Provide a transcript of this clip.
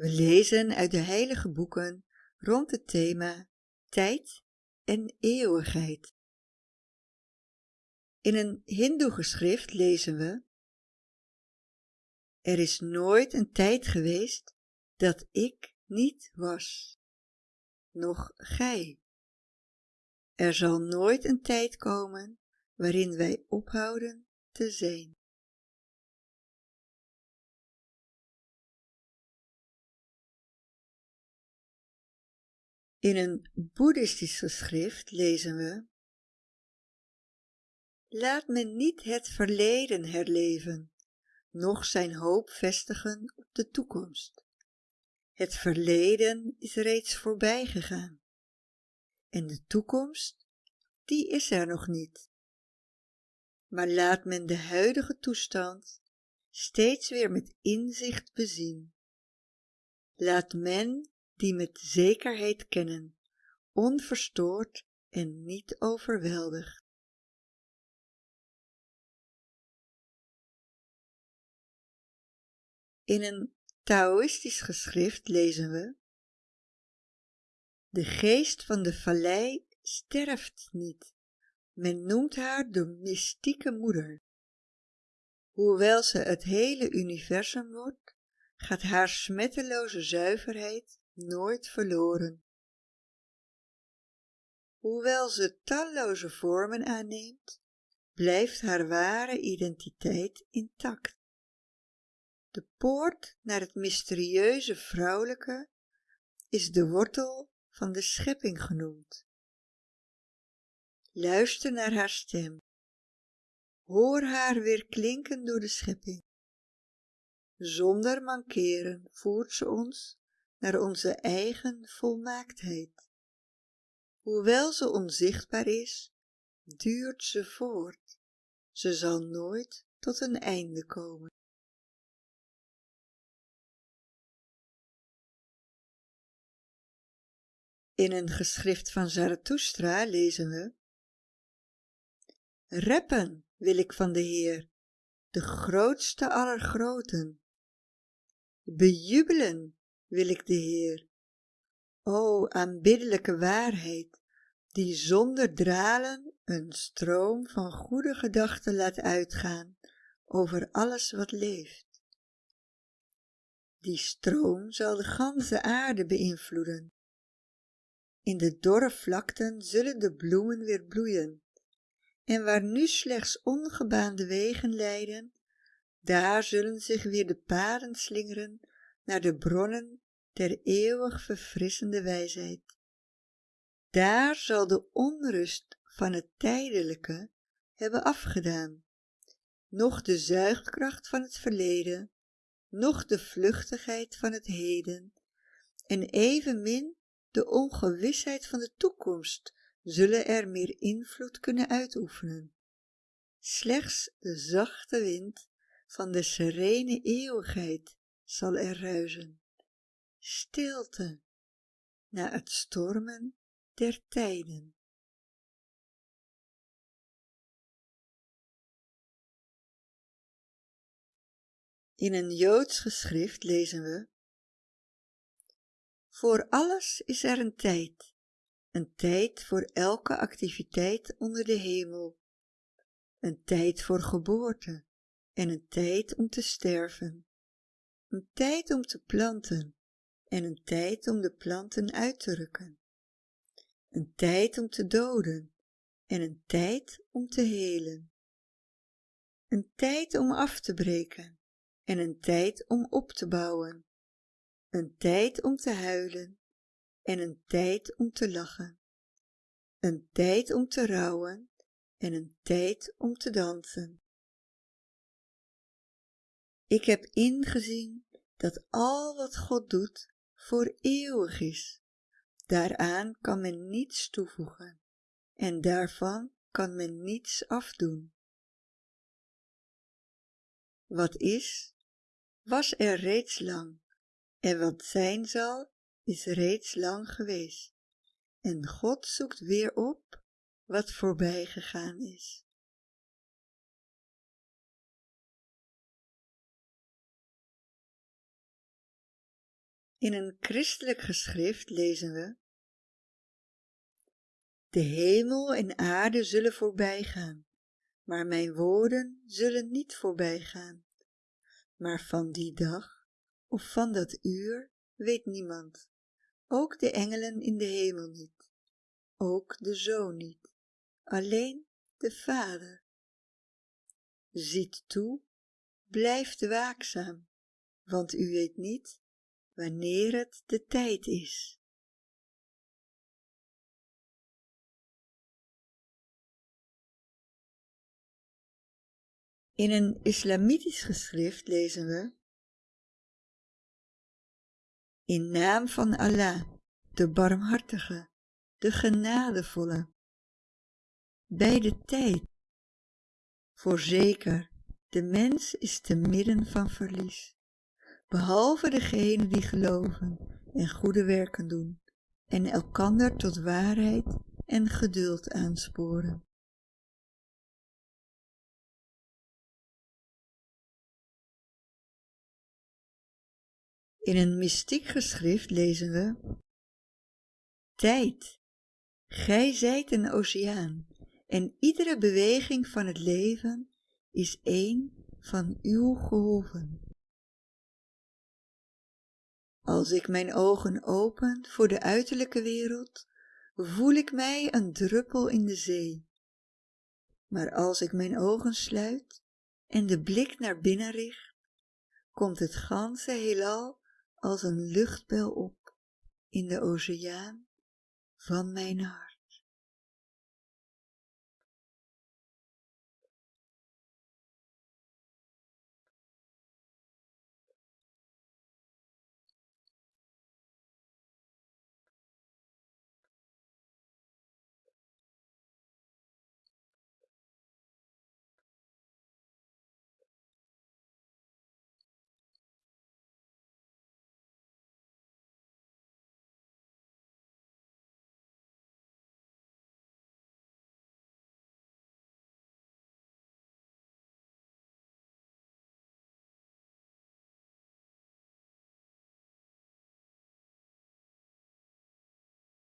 We lezen uit de heilige boeken rond het thema tijd en eeuwigheid. In een hindoe-geschrift lezen we Er is nooit een tijd geweest dat ik niet was, noch gij. Er zal nooit een tijd komen waarin wij ophouden te zijn. In een boeddhistisch geschrift lezen we Laat men niet het verleden herleven, noch zijn hoop vestigen op de toekomst. Het verleden is reeds voorbij gegaan. En de toekomst, die is er nog niet. Maar laat men de huidige toestand steeds weer met inzicht bezien. Laat men die met zekerheid kennen, onverstoord en niet overweldigd. In een Taoïstisch geschrift lezen we De geest van de vallei sterft niet. Men noemt haar de mystieke moeder. Hoewel ze het hele universum wordt, gaat haar smetteloze zuiverheid nooit verloren. Hoewel ze talloze vormen aanneemt, blijft haar ware identiteit intact. De poort naar het mysterieuze vrouwelijke is de wortel van de schepping genoemd. Luister naar haar stem. Hoor haar weer klinken door de schepping. Zonder mankeren voert ze ons naar onze eigen volmaaktheid. Hoewel ze onzichtbaar is, duurt ze voort. Ze zal nooit tot een einde komen. In een geschrift van Zarathustra lezen we Reppen wil ik van de Heer, de grootste aller groten. Bejubelen wil ik de Heer. O aanbiddelijke waarheid, die zonder dralen een stroom van goede gedachten laat uitgaan over alles wat leeft. Die stroom zal de ganse aarde beïnvloeden. In de dorre vlakten zullen de bloemen weer bloeien, en waar nu slechts ongebaande wegen leiden, daar zullen zich weer de paden slingeren naar de bronnen der eeuwig verfrissende wijsheid. Daar zal de onrust van het tijdelijke hebben afgedaan, noch de zuigkracht van het verleden, noch de vluchtigheid van het heden, en evenmin de ongewisheid van de toekomst zullen er meer invloed kunnen uitoefenen. Slechts de zachte wind van de serene eeuwigheid zal er ruizen. Stilte na het stormen der tijden. In een Joods geschrift lezen we Voor alles is er een tijd, een tijd voor elke activiteit onder de hemel, een tijd voor geboorte en een tijd om te sterven, een tijd om te planten en een tijd om de planten uit te rukken, een tijd om te doden en een tijd om te helen, een tijd om af te breken en een tijd om op te bouwen, een tijd om te huilen en een tijd om te lachen, een tijd om te rouwen en een tijd om te dansen. Ik heb ingezien dat al wat God doet voor eeuwig is. Daaraan kan men niets toevoegen en daarvan kan men niets afdoen. Wat is, was er reeds lang en wat zijn zal, is reeds lang geweest. En God zoekt weer op wat voorbij gegaan is. In een christelijk geschrift lezen we De hemel en aarde zullen voorbijgaan, maar mijn woorden zullen niet voorbijgaan. Maar van die dag of van dat uur weet niemand, ook de engelen in de hemel niet, ook de Zoon niet, alleen de Vader. Ziet toe, blijft waakzaam, want u weet niet wanneer het de tijd is. In een islamitisch geschrift lezen we In naam van Allah, de barmhartige, de genadevolle. Bij de tijd. Voorzeker, de mens is te midden van verlies, behalve degenen die geloven en goede werken doen en elkander tot waarheid en geduld aansporen. In een mystiek geschrift lezen we Tijd, gij zijt een oceaan en iedere beweging van het leven is één van uw golven. Als ik mijn ogen open voor de uiterlijke wereld, voel ik mij een druppel in de zee. Maar als ik mijn ogen sluit en de blik naar binnen richt, komt het ganse heelal als een luchtbel op in de oceaan van mijn hart.